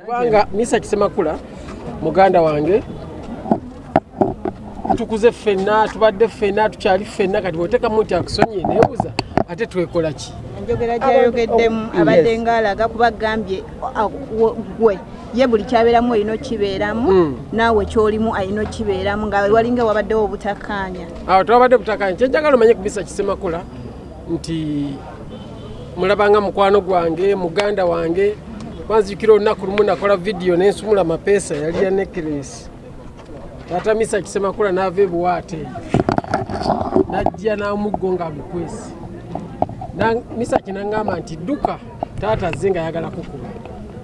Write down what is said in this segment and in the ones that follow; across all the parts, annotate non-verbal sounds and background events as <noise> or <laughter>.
kubanga misa kisemakula muganda wange tukuze ffenna tubadde ffenna tukyali ffenna kati bwotekamu nti akusonyiye nebuuza ate twekola ki enjogera gyayogeddemu Oh, abadde yes. ngaalaga kuba agambye ah, gwe ye buli kyabeeramu olina okibeeramu Mm. naawe kyolimu alina okibeeramu nga walinga wabaddewo obutakkaanya awo twabadde butakanya kyenjagala omanye ku misa kisemakula nti mulabanga mukwano gwange muganda wange wanzijukira olunaku lumu nakola vidiyo nensumula mapeesa yali ya nekeresi tata misa kisemakula naava ebuwaate najja namuggo ngaagukwesi Na- misa kinaŋŋamba nti dduka. Taata azze nga ayagala kukuba.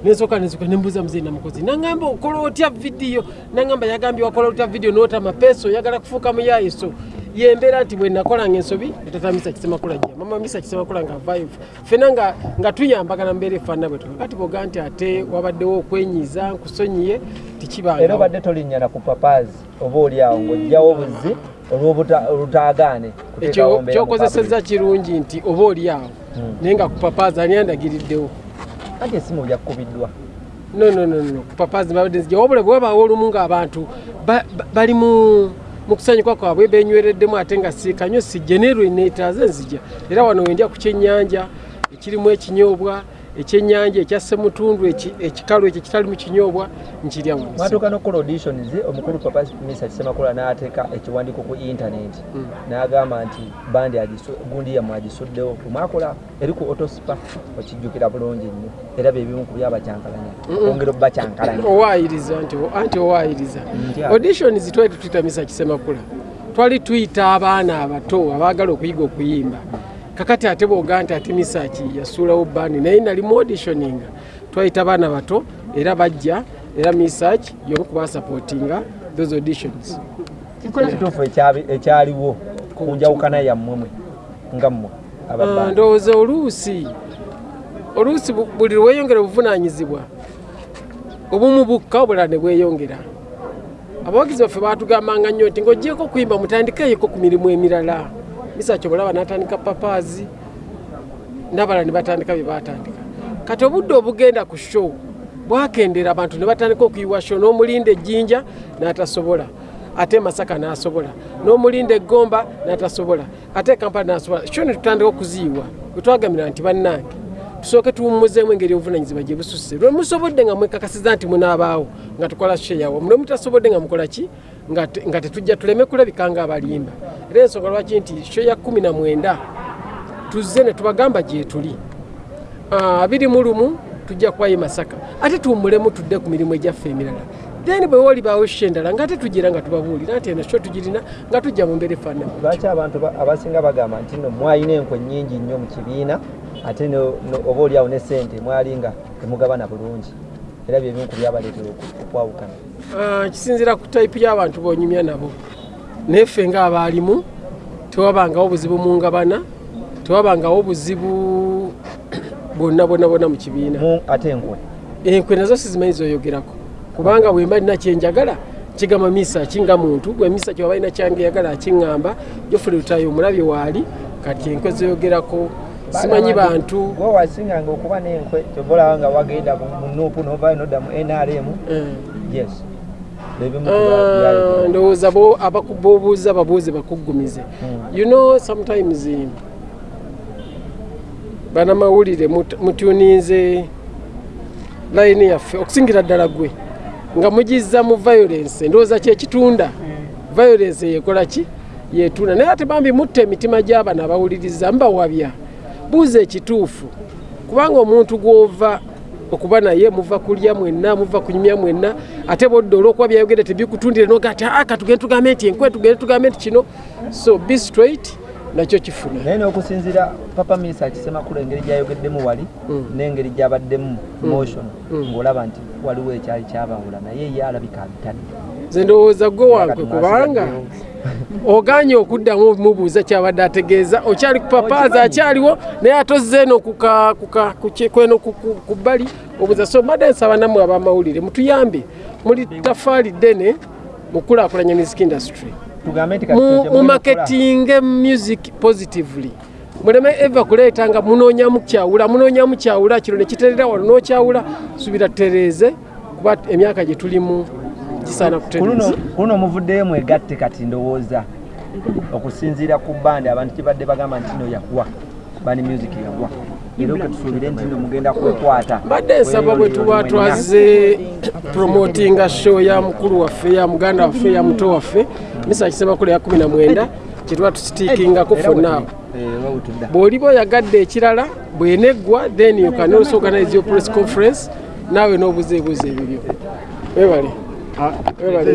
Nensooka nenzuka nembuuza muzeyi namukozi naŋŋamba okola otya vidiyo naŋŋamba yagambye wakola otya vidiyo noota mapeesa oyagala kufuuka muyayiso yembeera nti bwe nakolanga ensobi etata misa kisemakula gye. Mama misa kisemakula nga avayo fena nga, nga tuyambagana mbeera efaanana bwe kati boga nti ate wabaddewo okwenyiza nkusonyiye era tikibanga obadde tolinnyana ku papaazi oba oli awo ng'ojjawo obuzi olw'obuta- olutaagaane ekyo kyokozeseza kirungi nti oba oli awo Mm. naye nga ku papaazi ani andagiriddewo? Anti esimu byakubiddwa. No no no no kupapaazi mbabadde nzija. Wabula bwe wabaawo olumu ng'abantu ba- ba- bali mu mu kusanyuka kwabwe benywereddemu ate nga siikanywe sijja nerwe neetaaze nzija era wano wendya ku kyennyanja ekirimu ekinyoobwa ekyennyanja ekya ssemutundu eki- ekikalu ekyo ekitali mu kinyoobwa nkirya wano mwatuuka n'okukola auditions omukulu papa misa kisemakula n'ateeka ekiwandiiko ku intaneti. Mm. n'agamba nti bandi gundi yammwe agisuddewo omwakola eri ku otospa okijjukira bulungi nnyo. Era byebimu ku byabakyankalanya ongera obbakyankalanya owaayiriza nti anti owaayiriza. Ntya. auditions twali tutuyita misa kisemakula twali tuyita abaana abato abaagala okuyiga okuyimba kakati ate bwoga nti ate misaki yasuulawo bandi naye nali mu auditioninga twayita abaana bato era bajja era misaki yomu kubasapootinga those auditions. Kikola kituufu. ekyaliwo ku njawukana yammwemwe nga mmwe Ah, ndowooza oluusi oluusi bu- buli lweyongera obuvunaanyizibwa obumu bukka obulala ne bweyongera. Abawagizi baffe batugambanga nnyo nti ng'ogyeko okuyimba mutandikeyeko ku mirimu emirala misaki obulaba n'atandika papaazi n'abalala ne batandika bye batandika kati obudde obugenda ku show bwakendera abantu ne batandika okuyiwa show n'omulinda ejjinja n'atasobola. Ate masaka n'asobola n'omulinda eggomba n'atasobola ate kampala n'asobola. Show ne tutandika okuziyiwa bwe twagamira nti bannange tusooke tuwummuzeemu engeri obuvunanyizibwa gye bususse. Lwe musobodde nga mwekakasiza nti munaabaawo nga tukola sheyawo lwe mutasobodde nga mukola ki? Nga te- nga tetujja tuleme kulabika nga abalimba era ensonga lwaki nti sho ya kumi na mwenda tuzze ne tubagamba gye tuli. Ah, abiri mu lumu tujja kubayo masaka. Ate tuwummulemu tudde ku mirimu egyaffe emirala. Then bwe wolibaawo sho endala nga ate tugira nga tubabuulira nti eno sho tugirina nga tujja mu mbeera efaanana. Lwaki abantu ba- abasinga bagamba nti no mwalina enkwe nnyingi nnyo mu kibiina ate oba oliawo ne sente mwali nga temugabana bulungi? Era byebimu ku byabaleetera okwawukana. Ah, kisinziira ku tayipu y'abantu bonyumya nabo naye ffe ng'abaalimu tewabangawo buzibu mu ngabana tewabangawo buzibu <clears throat> bwonna bwonna bwonna mu kibiina. Ate enkwe? Enkwe nazo sizimanyi zoyogerako. Kubanga bwemba lina kyenjagala kigamba misa kinga muntu gwe misa kyeba balina kyangeyagala akiŋŋamba jofule lutayo omulabye waali kati enkwe zoyogerako. Simanyi bantu. gwe wasinganga okuba n'enkwe kyova olaba nga wagenda mu nuupu novayo nodda mu nrm Eh. yes ndowooza bo- abaku- bobuuza babuuze bakuggumize. Mm. you know sometimes eh, banamawulire mut- mutuninze layini yaffe okusingira ddala gwe nga mugizza mu violence. Ndowooza kyekitunda violence yekola ki? Yetunda. Naye ate bambi mutta emitima gy'abano abawuliriza mbawabya. Buuza ekituufu. Kubanga omuntu gw'ova okuba naye muva kulya mwenna muva kunyumya mwenna. Ate bodda olw'okuba byayogere tebikutundire noga ati aa katugende tugambe nti enkwe tugende tugambe nti kino. So be straight nakyo kifuna. Naye n'okusinziira papa misa kisemakulu engeri gyayogeddemu wali Mm. n'engeri gyabaddemu motion Mm. ng'olaba nti waliwo ekyali kyabawula naye ye alabika abitadde. Nze ndowooza gwe wange kubanga oganye okuddamu mubuuza kyabadde ategeeza. Okyali ku papaazi akyaliwo naye atozze eno kweno ku- bbali. Obuuza so mbadde nsaba nammwe abamawulire mutuyambe. Muli tafaali ddene mukulaakulanya music industry. Tugambe nti kati mu kye mu mulina okukola- marketing music positively. Muleme eva kuleeta nga munoonya mukyawula munoonya mukyawula kino nekiterera wano nokyawula. Subira tutereeze kuba emyaka gye tulimu kisaana ku luno kutereeza ku luno muvuddeyo mwegatte kati ndowooza. Okusinziira ku bandi abantu kibadde bagamba nti no yagwa bani music yagwa era ke tusuubire nti no mugenda kwekwata. Mbadde nsaba bwe tuba twaze promotinga show ya mukulu waffe ya muganda waffe ya muto waffe misa kisemakulu ya 19 kyetuba tusitiikingako fonnaawo bw'oliba oyagadde ekirala bweneggwa then you can also organize your press conference. Naawe n'obuzeebuuzo ebibyo. Webale webale